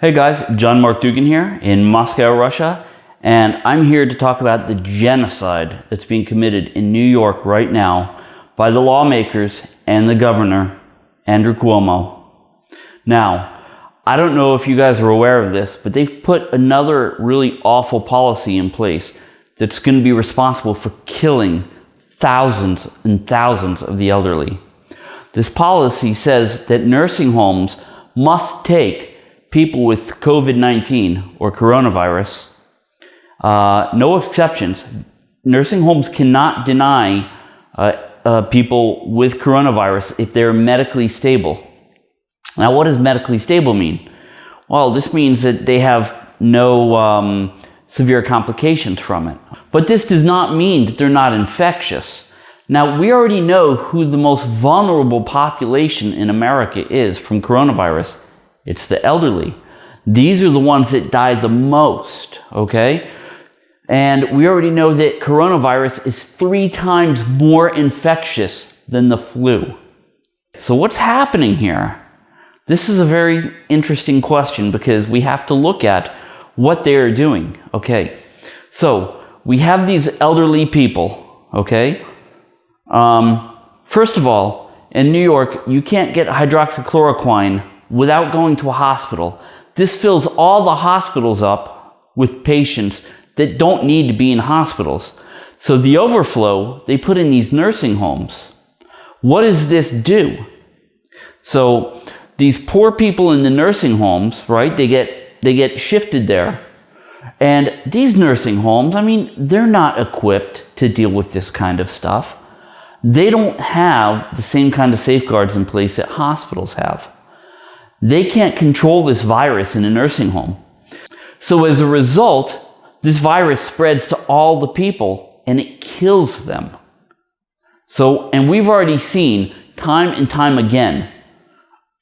Hey guys, John Mark Dougan here in Moscow, Russia, and I'm here to talk about the genocide that's being committed in New York right now by the lawmakers and the governor, Andrew Cuomo. Now, I don't know if you guys are aware of this, but they've put another really awful policy in place that's going to be responsible for killing thousands and thousands of the elderly. This policy says that nursing homes must take people with COVID-19 or coronavirus, uh, no exceptions. Nursing homes cannot deny uh, uh, people with coronavirus if they're medically stable. Now, what does medically stable mean? Well, this means that they have no um, severe complications from it. But this does not mean that they're not infectious. Now, we already know who the most vulnerable population in America is from coronavirus. It's the elderly. These are the ones that die the most, okay? And we already know that coronavirus is three times more infectious than the flu. So what's happening here? This is a very interesting question because we have to look at what they are doing, okay? So we have these elderly people, okay? Um, first of all, in New York, you can't get hydroxychloroquine without going to a hospital. This fills all the hospitals up with patients that don't need to be in hospitals. So the overflow, they put in these nursing homes. What does this do? So these poor people in the nursing homes, right, they get, they get shifted there. And these nursing homes, I mean, they're not equipped to deal with this kind of stuff. They don't have the same kind of safeguards in place that hospitals have. They can't control this virus in a nursing home. So as a result, this virus spreads to all the people and it kills them. So, and we've already seen time and time again,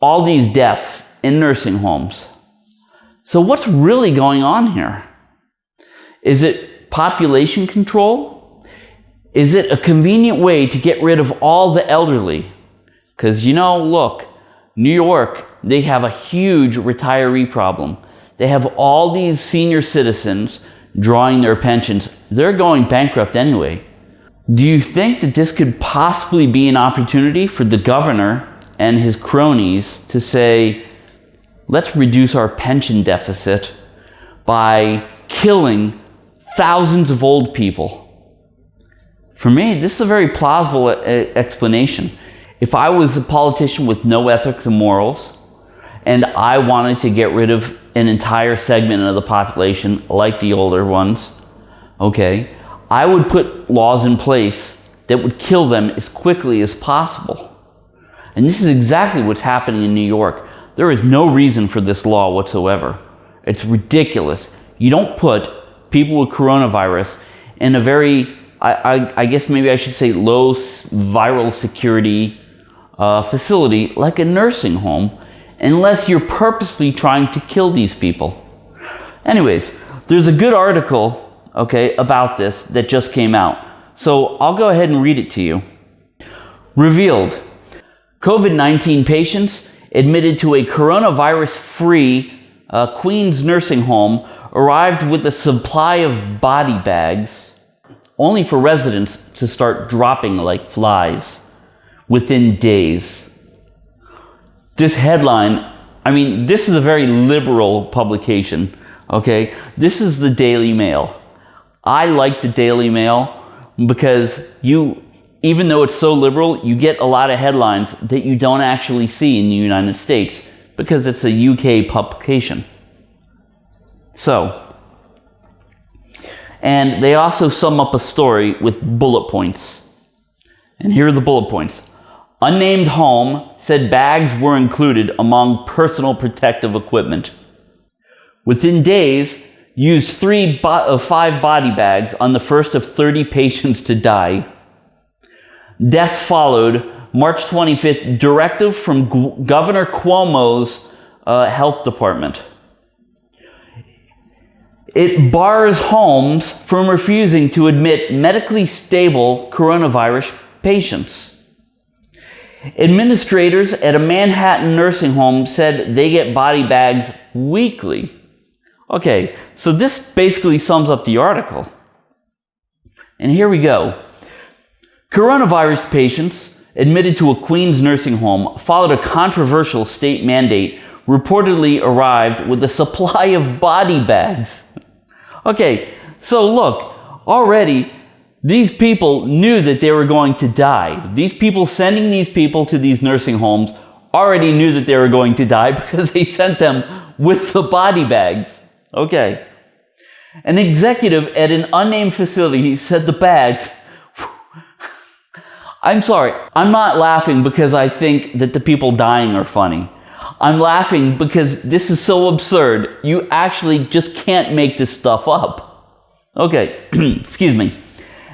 all these deaths in nursing homes. So what's really going on here? Is it population control? Is it a convenient way to get rid of all the elderly? Because, you know, look, New York, they have a huge retiree problem. They have all these senior citizens drawing their pensions. They're going bankrupt anyway. Do you think that this could possibly be an opportunity for the governor and his cronies to say, let's reduce our pension deficit by killing thousands of old people? For me, this is a very plausible uh, explanation. If I was a politician with no ethics and morals, and I wanted to get rid of an entire segment of the population, like the older ones, okay, I would put laws in place that would kill them as quickly as possible. And this is exactly what's happening in New York. There is no reason for this law whatsoever. It's ridiculous. You don't put people with coronavirus in a very, I, I, I guess maybe I should say low viral security uh, facility like a nursing home unless you're purposely trying to kill these people. Anyways, there's a good article, okay, about this that just came out. So I'll go ahead and read it to you. Revealed, COVID-19 patients admitted to a coronavirus-free uh, Queens nursing home arrived with a supply of body bags, only for residents to start dropping like flies within days. This headline, I mean, this is a very liberal publication, okay? This is the Daily Mail. I like the Daily Mail because you, even though it's so liberal, you get a lot of headlines that you don't actually see in the United States because it's a UK publication. So, and they also sum up a story with bullet points. And here are the bullet points. Unnamed home said bags were included among personal protective equipment. Within days, used three of five body bags on the first of 30 patients to die. Deaths followed March 25th, directive from G Governor Cuomo's uh, health department. It bars homes from refusing to admit medically stable coronavirus patients. Administrators at a Manhattan nursing home said they get body bags weekly. Okay, so this basically sums up the article. And here we go. Coronavirus patients admitted to a Queens nursing home followed a controversial state mandate reportedly arrived with a supply of body bags. Okay, so look, already these people knew that they were going to die. These people sending these people to these nursing homes already knew that they were going to die because they sent them with the body bags. Okay. An executive at an unnamed facility said the bags. I'm sorry, I'm not laughing because I think that the people dying are funny. I'm laughing because this is so absurd. You actually just can't make this stuff up. Okay, excuse me.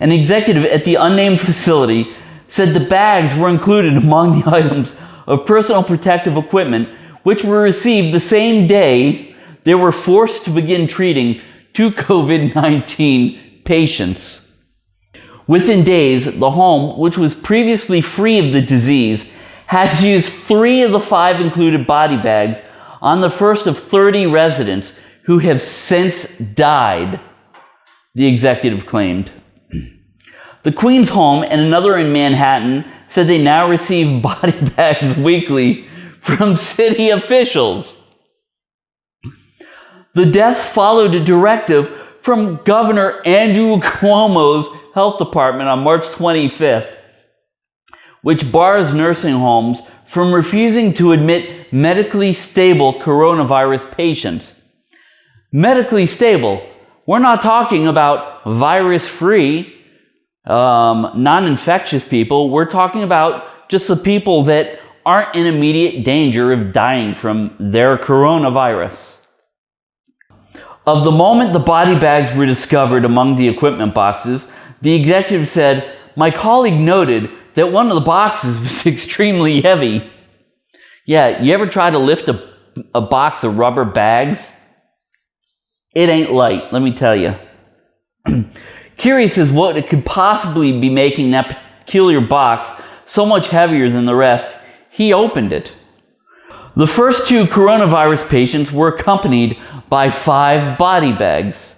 An executive at the unnamed facility said the bags were included among the items of personal protective equipment which were received the same day they were forced to begin treating two COVID-19 patients. Within days, the home, which was previously free of the disease, had to use three of the five included body bags on the first of 30 residents who have since died, the executive claimed. The Queens Home and another in Manhattan said they now receive body bags weekly from city officials. The deaths followed a directive from Governor Andrew Cuomo's health department on March 25th, which bars nursing homes from refusing to admit medically stable coronavirus patients. Medically stable, we're not talking about virus free um, non-infectious people. We're talking about just the people that aren't in immediate danger of dying from their coronavirus. Of the moment the body bags were discovered among the equipment boxes, the executive said, my colleague noted that one of the boxes was extremely heavy. Yeah, you ever try to lift a, a box of rubber bags? It ain't light, let me tell you. Curious as what it could possibly be making that peculiar box so much heavier than the rest, he opened it. The first two coronavirus patients were accompanied by five body bags.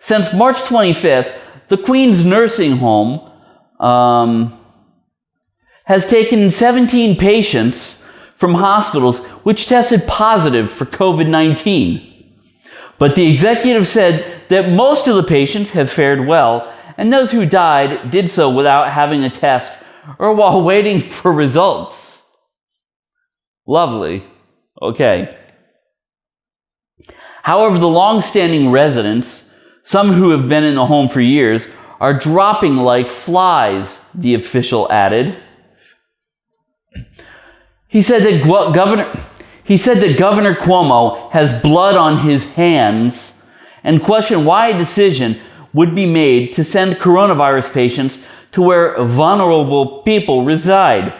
Since March 25th, the Queens Nursing Home um, has taken 17 patients from hospitals which tested positive for COVID-19. But the executive said that most of the patients have fared well, and those who died did so without having a test or while waiting for results. Lovely. Okay. However, the long-standing residents, some who have been in the home for years, are dropping like flies, the official added. He said that Governor, he said that Governor Cuomo has blood on his hands and questioned why a decision would be made to send coronavirus patients to where vulnerable people reside.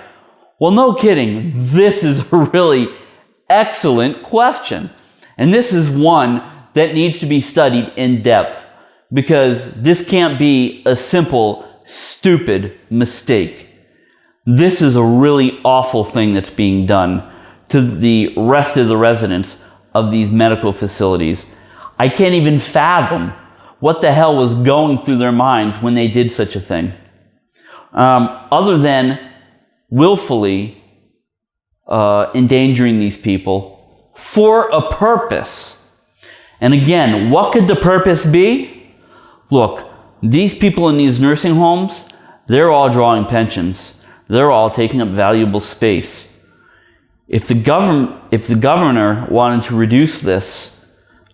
Well, no kidding. This is a really excellent question. And this is one that needs to be studied in depth because this can't be a simple, stupid mistake. This is a really awful thing that's being done to the rest of the residents of these medical facilities. I can't even fathom what the hell was going through their minds when they did such a thing. Um, other than willfully uh, endangering these people for a purpose. And again, what could the purpose be? Look, these people in these nursing homes, they're all drawing pensions. They're all taking up valuable space. If the, if the governor wanted to reduce this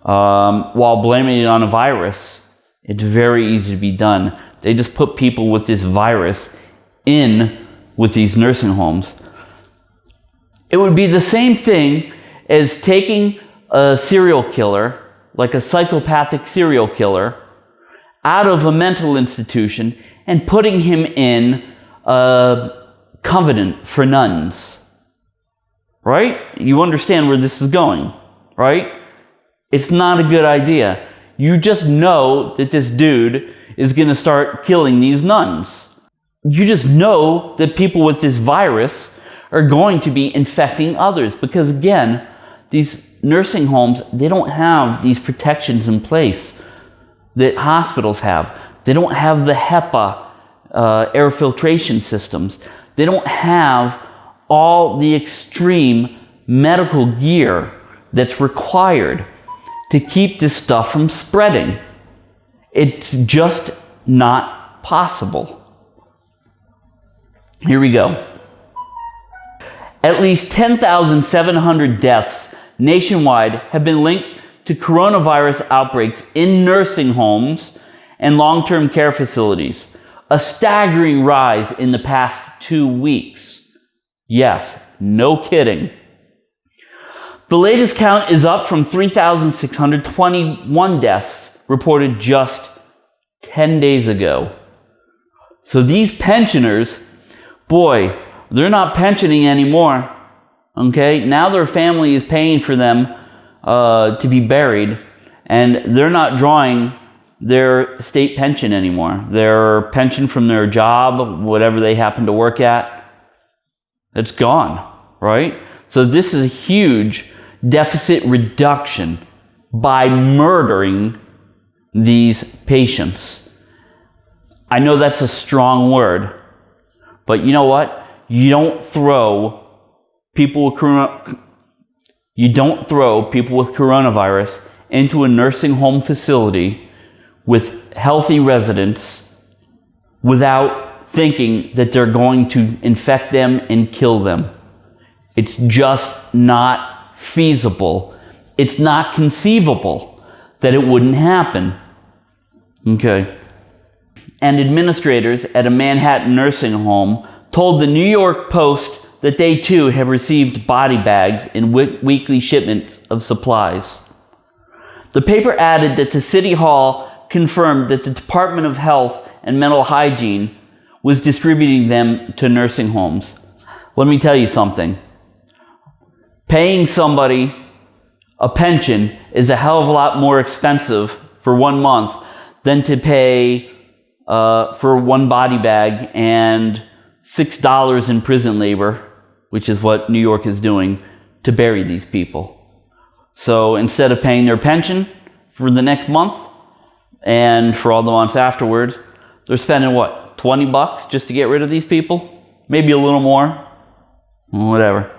um, while blaming it on a virus, it's very easy to be done. They just put people with this virus in with these nursing homes. It would be the same thing as taking a serial killer, like a psychopathic serial killer, out of a mental institution and putting him in a convent for nuns right? You understand where this is going, right? It's not a good idea. You just know that this dude is going to start killing these nuns. you just know that people with this virus are going to be infecting others because again, these nursing homes, they don't have these protections in place that hospitals have. They don't have the HEPA uh, air filtration systems. They don't have all the extreme medical gear that's required to keep this stuff from spreading. It's just not possible. Here we go. At least 10,700 deaths nationwide have been linked to coronavirus outbreaks in nursing homes and long-term care facilities, a staggering rise in the past two weeks. Yes, no kidding. The latest count is up from 3,621 deaths reported just 10 days ago. So these pensioners, boy, they're not pensioning anymore. Okay, now their family is paying for them uh, to be buried, and they're not drawing their state pension anymore. Their pension from their job, whatever they happen to work at, it's gone, right? So this is a huge deficit reduction by murdering these patients. I know that's a strong word, but you know what? You don't throw people with corona, you don't throw people with coronavirus into a nursing home facility with healthy residents without thinking that they're going to infect them and kill them. It's just not feasible. It's not conceivable that it wouldn't happen. Okay. And administrators at a Manhattan nursing home told the New York Post that they too have received body bags in weekly shipments of supplies. The paper added that the City Hall confirmed that the Department of Health and Mental Hygiene was distributing them to nursing homes. Let me tell you something. Paying somebody a pension is a hell of a lot more expensive for one month than to pay uh, for one body bag and $6 in prison labor, which is what New York is doing, to bury these people. So instead of paying their pension for the next month and for all the months afterwards, they're spending what, 20 bucks just to get rid of these people? Maybe a little more, whatever.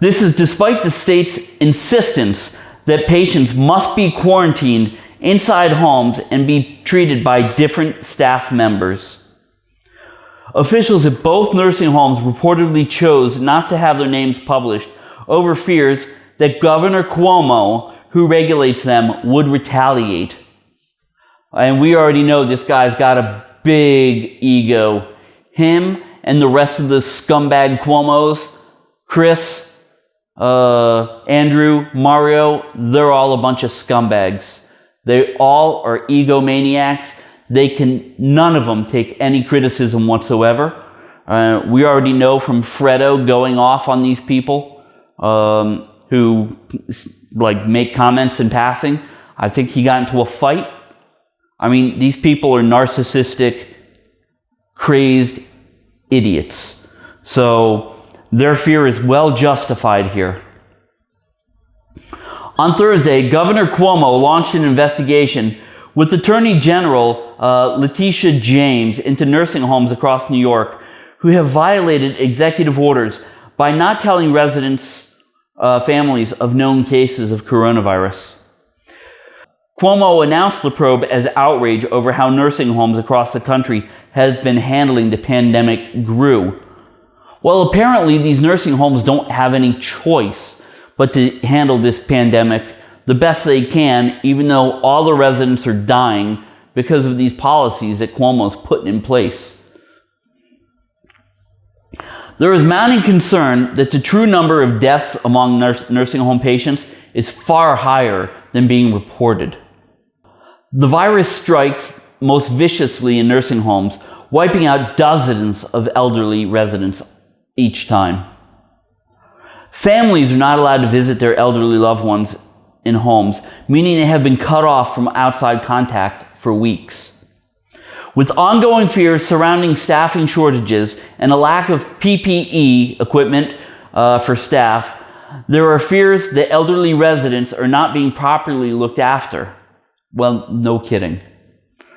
This is despite the state's insistence that patients must be quarantined inside homes and be treated by different staff members. Officials at both nursing homes reportedly chose not to have their names published over fears that Governor Cuomo, who regulates them, would retaliate. And we already know this guy's got a big ego. Him and the rest of the scumbag Cuomos, Chris, uh, Andrew, Mario, they're all a bunch of scumbags. They all are egomaniacs they can, none of them take any criticism whatsoever. Uh, we already know from Fredo going off on these people um, who like make comments in passing. I think he got into a fight. I mean, these people are narcissistic, crazed idiots. So their fear is well justified here. On Thursday, Governor Cuomo launched an investigation with Attorney General uh, Letitia James into nursing homes across New York who have violated executive orders by not telling residents, uh, families of known cases of coronavirus. Cuomo announced the probe as outrage over how nursing homes across the country have been handling the pandemic grew. Well, apparently these nursing homes don't have any choice but to handle this pandemic the best they can, even though all the residents are dying because of these policies that Cuomo's putting in place. There is mounting concern that the true number of deaths among nurse, nursing home patients is far higher than being reported. The virus strikes most viciously in nursing homes, wiping out dozens of elderly residents each time. Families are not allowed to visit their elderly loved ones in homes, meaning they have been cut off from outside contact for weeks. With ongoing fears surrounding staffing shortages and a lack of PPE equipment uh, for staff, there are fears that elderly residents are not being properly looked after. Well, no kidding.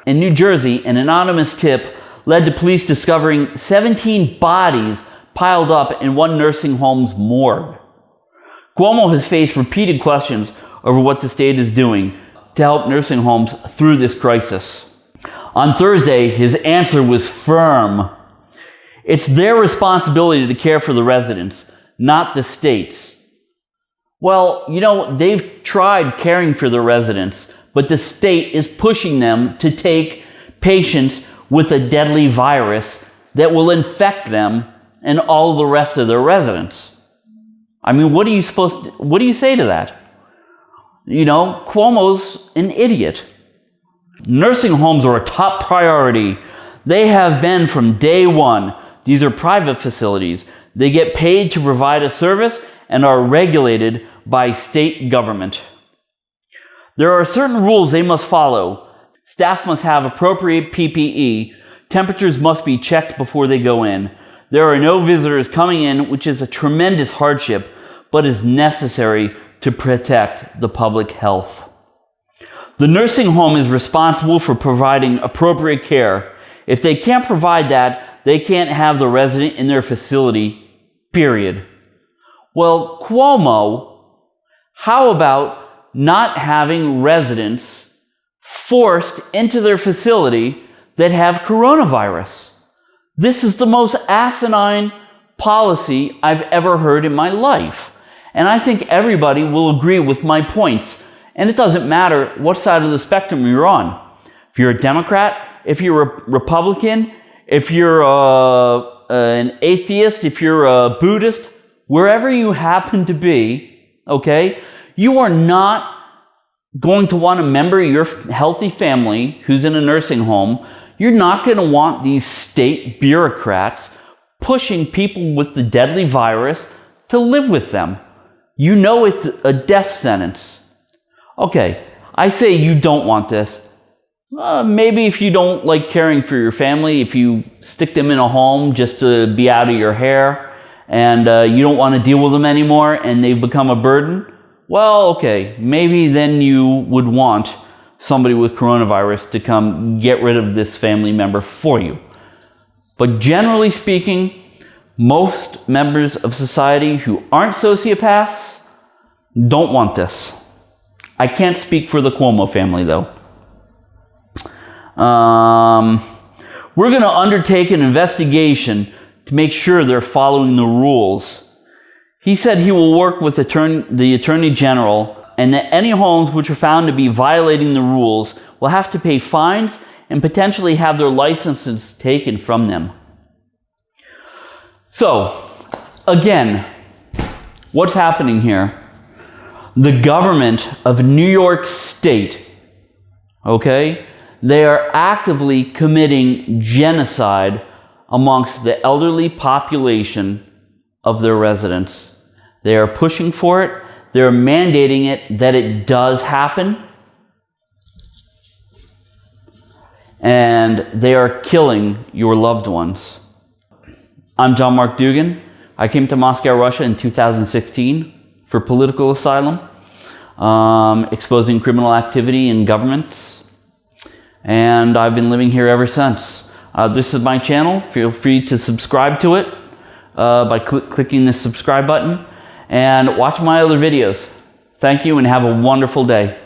In New Jersey, an anonymous tip led to police discovering 17 bodies piled up in one nursing home's morgue. Cuomo has faced repeated questions over what the state is doing to help nursing homes through this crisis. On Thursday, his answer was firm. It's their responsibility to care for the residents, not the state's. Well, you know, they've tried caring for the residents, but the state is pushing them to take patients with a deadly virus that will infect them and all the rest of their residents. I mean, what are you supposed to, what do you say to that? You know, Cuomo's an idiot. Nursing homes are a top priority. They have been from day one. These are private facilities. They get paid to provide a service and are regulated by state government. There are certain rules they must follow. Staff must have appropriate PPE. Temperatures must be checked before they go in. There are no visitors coming in, which is a tremendous hardship, but is necessary to protect the public health. The nursing home is responsible for providing appropriate care. If they can't provide that, they can't have the resident in their facility, period. Well, Cuomo, how about not having residents forced into their facility that have coronavirus? This is the most asinine policy I've ever heard in my life. And I think everybody will agree with my points. And it doesn't matter what side of the spectrum you're on. If you're a Democrat, if you're a Republican, if you're a, an atheist, if you're a Buddhist, wherever you happen to be, okay, you are not going to want a member of your healthy family who's in a nursing home. You're not going to want these state bureaucrats pushing people with the deadly virus to live with them. You know it's a death sentence. Okay, I say you don't want this. Uh, maybe if you don't like caring for your family, if you stick them in a home just to be out of your hair and uh, you don't want to deal with them anymore and they've become a burden, well, okay, maybe then you would want somebody with coronavirus to come get rid of this family member for you. But generally speaking, most members of society who aren't sociopaths don't want this. I can't speak for the Cuomo family though. Um, we're going to undertake an investigation to make sure they're following the rules. He said he will work with the Attorney General and that any homes which are found to be violating the rules will have to pay fines and potentially have their licenses taken from them. So, again, what's happening here? The government of New York State, okay, they are actively committing genocide amongst the elderly population of their residents. They are pushing for it. They're mandating it that it does happen. And they are killing your loved ones. I'm John Mark Dougan. I came to Moscow, Russia in 2016 for political asylum, um, exposing criminal activity in governments. And I've been living here ever since. Uh, this is my channel. Feel free to subscribe to it uh, by cl clicking the subscribe button and watch my other videos. Thank you and have a wonderful day.